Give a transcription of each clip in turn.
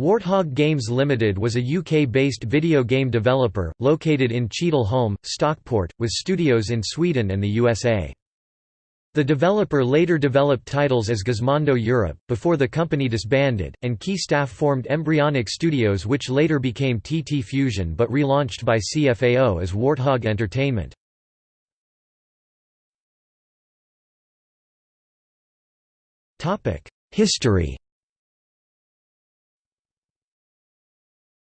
Warthog Games Limited was a UK-based video game developer, located in Cheadle Stockport, with studios in Sweden and the USA. The developer later developed titles as Gizmondo Europe, before the company disbanded, and key staff formed Embryonic Studios which later became TT Fusion but relaunched by CFAO as Warthog Entertainment. History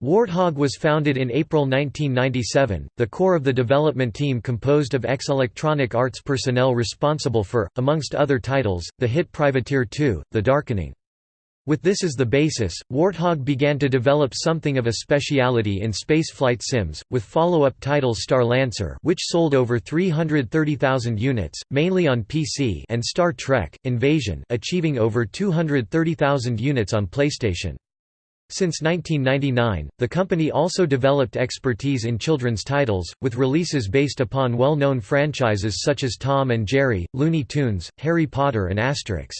Warthog was founded in April 1997, the core of the development team composed of ex-Electronic Arts personnel responsible for, amongst other titles, the hit Privateer 2, The Darkening. With this as the basis, Warthog began to develop something of a speciality in spaceflight sims, with follow-up titles Starlancer which sold over 330,000 units, mainly on PC and Star Trek, Invasion achieving over 230,000 units on PlayStation. Since 1999, the company also developed expertise in children's titles, with releases based upon well-known franchises such as Tom and Jerry, Looney Tunes, Harry Potter and Asterix.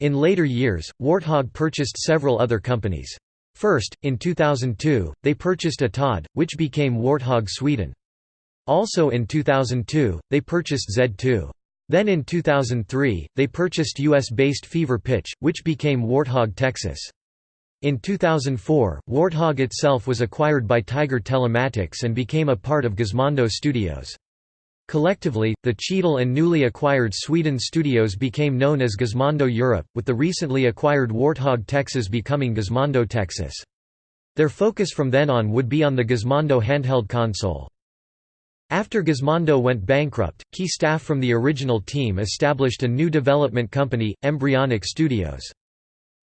In later years, Warthog purchased several other companies. First, in 2002, they purchased Atod, which became Warthog Sweden. Also in 2002, they purchased Z2. Then in 2003, they purchased US-based Fever Pitch, which became Warthog Texas. In 2004, Warthog itself was acquired by Tiger Telematics and became a part of Gizmondo Studios. Collectively, the Cheadle and newly acquired Sweden studios became known as Gizmondo Europe, with the recently acquired Warthog Texas becoming Gizmondo Texas. Their focus from then on would be on the Gizmondo handheld console. After Gizmondo went bankrupt, key staff from the original team established a new development company, Embryonic Studios.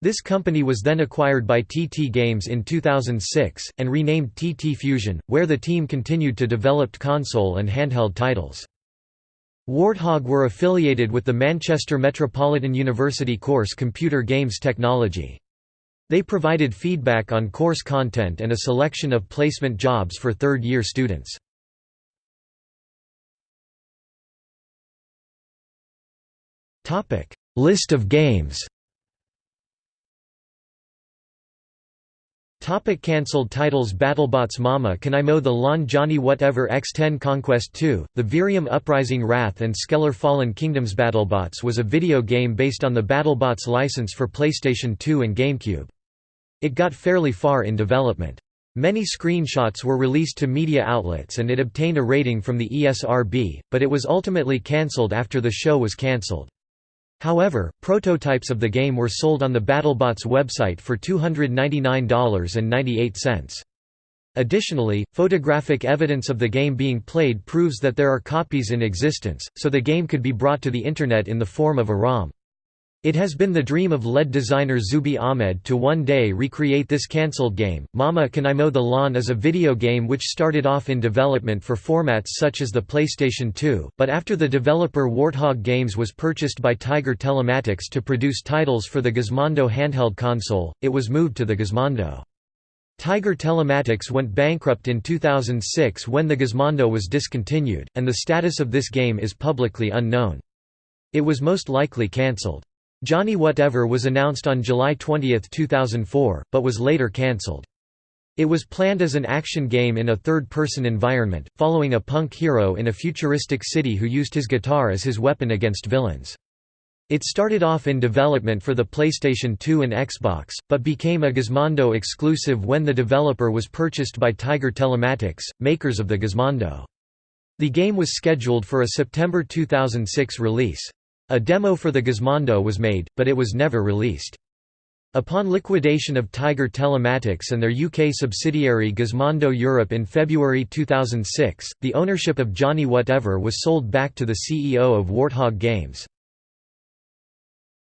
This company was then acquired by TT Games in 2006, and renamed TT Fusion, where the team continued to develop console and handheld titles. Warthog were affiliated with the Manchester Metropolitan University course Computer Games Technology. They provided feedback on course content and a selection of placement jobs for third-year students. List of games Topic cancelled titles BattleBots Mama Can I Mow the Lawn Johnny Whatever X-10 Conquest 2, The Virium Uprising Wrath and Skeller Fallen Kingdoms BattleBots was a video game based on the BattleBots license for PlayStation 2 and GameCube. It got fairly far in development. Many screenshots were released to media outlets and it obtained a rating from the ESRB, but it was ultimately cancelled after the show was cancelled. However, prototypes of the game were sold on the BattleBots website for $299.98. Additionally, photographic evidence of the game being played proves that there are copies in existence, so the game could be brought to the Internet in the form of a ROM. It has been the dream of lead designer Zubi Ahmed to one day recreate this cancelled game. Mama Can I Mow the Lawn is a video game which started off in development for formats such as the PlayStation 2, but after the developer Warthog Games was purchased by Tiger Telematics to produce titles for the Gizmondo handheld console, it was moved to the Gizmondo. Tiger Telematics went bankrupt in 2006 when the Gizmondo was discontinued, and the status of this game is publicly unknown. It was most likely cancelled. Johnny Whatever was announced on July 20, 2004, but was later cancelled. It was planned as an action game in a third-person environment, following a punk hero in a futuristic city who used his guitar as his weapon against villains. It started off in development for the PlayStation 2 and Xbox, but became a Gizmondo exclusive when the developer was purchased by Tiger Telematics, makers of the Gizmondo. The game was scheduled for a September 2006 release. A demo for the Gizmondo was made, but it was never released. Upon liquidation of Tiger Telematics and their UK subsidiary Gizmondo Europe in February 2006, the ownership of Johnny Whatever was sold back to the CEO of Warthog Games.